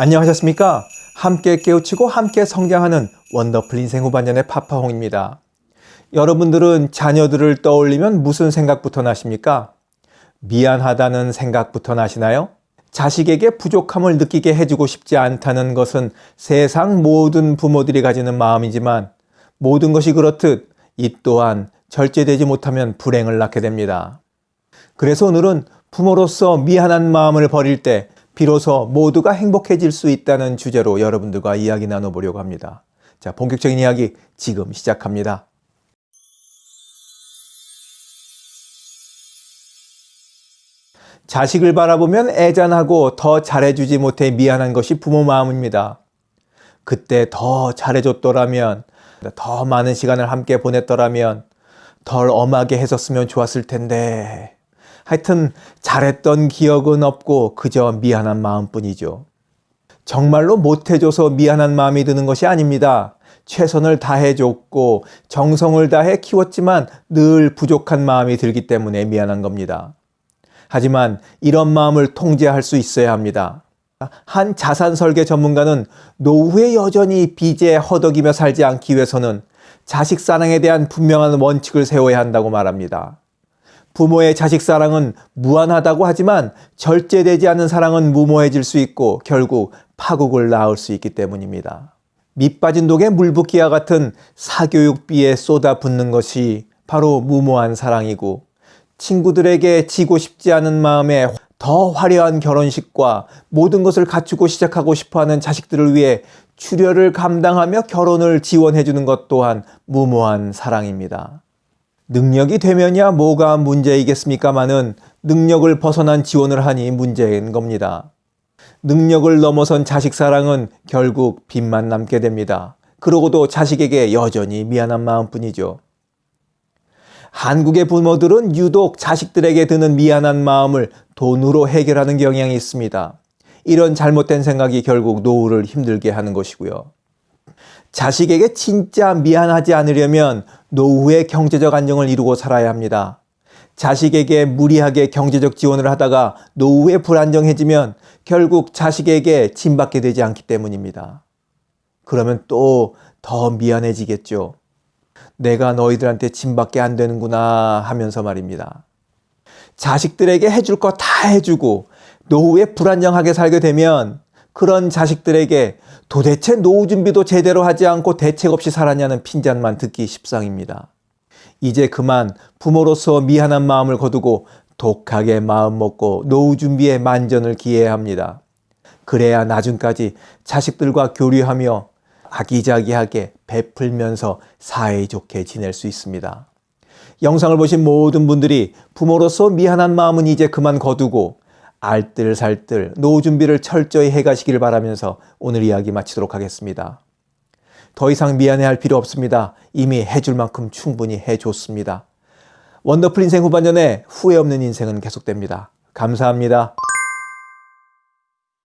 안녕하셨습니까? 함께 깨우치고 함께 성장하는 원더풀 인생 후반년의 파파홍입니다. 여러분들은 자녀들을 떠올리면 무슨 생각부터 나십니까? 미안하다는 생각부터 나시나요? 자식에게 부족함을 느끼게 해주고 싶지 않다는 것은 세상 모든 부모들이 가지는 마음이지만 모든 것이 그렇듯 이 또한 절제되지 못하면 불행을 낳게 됩니다. 그래서 오늘은 부모로서 미안한 마음을 버릴 때 비로소 모두가 행복해질 수 있다는 주제로 여러분들과 이야기 나눠보려고 합니다. 자, 본격적인 이야기 지금 시작합니다. 자식을 바라보면 애잔하고 더 잘해주지 못해 미안한 것이 부모 마음입니다. 그때 더 잘해줬더라면, 더 많은 시간을 함께 보냈더라면, 덜 엄하게 했었으면 좋았을 텐데. 하여튼 잘했던 기억은 없고 그저 미안한 마음뿐이죠. 정말로 못해줘서 미안한 마음이 드는 것이 아닙니다. 최선을 다해줬고 정성을 다해 키웠지만 늘 부족한 마음이 들기 때문에 미안한 겁니다. 하지만 이런 마음을 통제할 수 있어야 합니다. 한 자산 설계 전문가는 노후에 여전히 빚에 허덕이며 살지 않기 위해서는 자식 사랑에 대한 분명한 원칙을 세워야 한다고 말합니다. 부모의 자식 사랑은 무한하다고 하지만 절제되지 않은 사랑은 무모해질 수 있고 결국 파국을 낳을 수 있기 때문입니다. 밑빠진 독에 물 붓기와 같은 사교육비에 쏟아붓는 것이 바로 무모한 사랑이고 친구들에게 지고 싶지 않은 마음에 더 화려한 결혼식과 모든 것을 갖추고 시작하고 싶어하는 자식들을 위해 출혈을 감당하며 결혼을 지원해주는 것 또한 무모한 사랑입니다. 능력이 되면야 뭐가 문제이겠습니까마는 능력을 벗어난 지원을 하니 문제인 겁니다. 능력을 넘어선 자식 사랑은 결국 빚만 남게 됩니다. 그러고도 자식에게 여전히 미안한 마음뿐이죠. 한국의 부모들은 유독 자식들에게 드는 미안한 마음을 돈으로 해결하는 경향이 있습니다. 이런 잘못된 생각이 결국 노후를 힘들게 하는 것이고요. 자식에게 진짜 미안하지 않으려면 노후의 경제적 안정을 이루고 살아야 합니다. 자식에게 무리하게 경제적 지원을 하다가 노후에 불안정해지면 결국 자식에게 짐받게 되지 않기 때문입니다. 그러면 또 더 미안해지겠죠. 내가 너희들한테 짐밖에 안 되는구나 하면서 말입니다. 자식들에게 해줄 거 다 해주고 노후에 불안정하게 살게 되면 그런 자식들에게 도대체 노후 준비도 제대로 하지 않고 대책 없이 살았냐는 핀잔만 듣기 십상입니다. 이제 그만 부모로서 미안한 마음을 거두고 독하게 마음 먹고 노후 준비에 만전을 기해야 합니다. 그래야 나중까지 자식들과 교류하며 아기자기하게 베풀면서 사이좋게 지낼 수 있습니다. 영상을 보신 모든 분들이 부모로서 미안한 마음은 이제 그만 거두고 알뜰살뜰 노후 준비를 철저히 해가시길 바라면서 오늘 이야기 마치도록 하겠습니다. 더 이상 미안해할 필요 없습니다. 이미 해줄 만큼 충분히 해줬습니다. 원더풀 인생 후반전에 후회 없는 인생은 계속됩니다. 감사합니다.